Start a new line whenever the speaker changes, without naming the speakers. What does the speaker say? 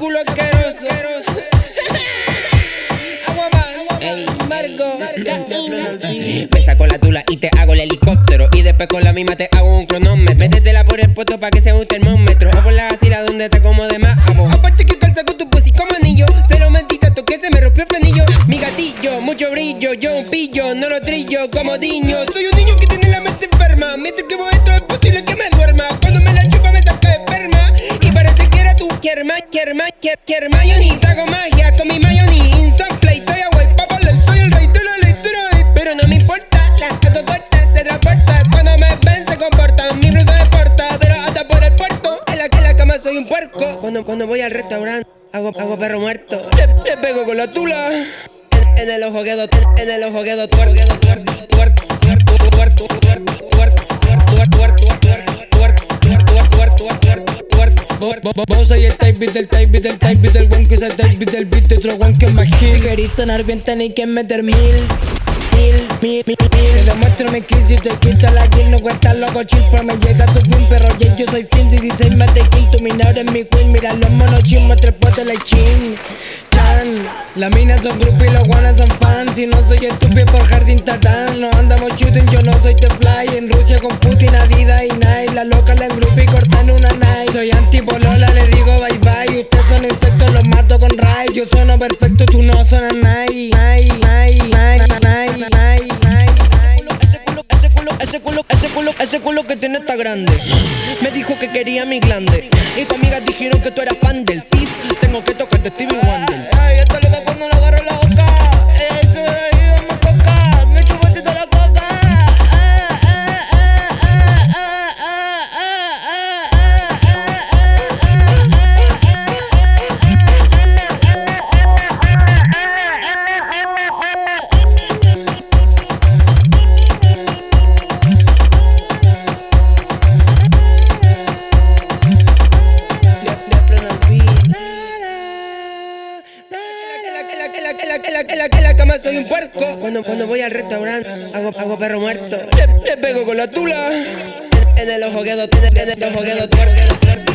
culo asqueroso. Me saco la tula y te hago el helicóptero. Y después con la misma te hago un cronómetro. Métetela por el puesto pa' que sea un termómetro. O por la asila donde te acomode más. Aparte que calza con tu pussy como anillo. Se lo mentí tanto que se me rompió el frenillo. Mi gatillo, mucho brillo. Yo un pillo, no lo trillo como niño. Soy un niño que tiene la mente enferma. Mientras que vos esto es posible que me duerma. Kierma, mayonnaise. Hago magia con mi mayonnaise. Instant play, estoy a guay, papá, soy el rey de la. Pero no me importa, las gato cortas se transporta. Cuando me ven se comportan, mi blusa de porta. Pero hasta por el puerto, en la que en la cama soy un puerco. Cuando, cuando voy al restaurante, hago, hago perro muerto. Le, le pego con la tula. En, el ojo quedo, en el ojo quedo tuerto, tuerto, tuerto, tuerto, tuerto, tuerto, tuerto, tuerto, tuerto, tuerto, tuerto, tuerto,
Vos soy el type beat, el type beat, el type beat, el one que es el type beat, el beat de otro one que es más hit. Si queréis sonar bien tenéis que meter mil, mil, mil, mil. Te demuestro mi kill, si te quito la kill, no cuesta loco chill, pero me llega tu fin, perro, yeah, yo soy fin, 16 más de kill, tu minor es mi queen, mira los monos chin, muestra el like chin. Chan, las minas son groupies, los guanas son fans, si no soy estúpido por jardín tatán, no andamos shooting, perfecto, tú no sonas Nike, Ese culo, ese culo, ese culo, ese culo, ese culo que tiene está grande. Me dijo que quería mi glande. Y tu amigas dijeron que tú eras fan del fizz. Tengo que tocarte
En la, en la cama soy un puerco. Cuando, cuando voy al restaurante, hago, hago perro muerto. Le, pego con la tula. En, en el ojo quedo, en el, en el ojo quedo.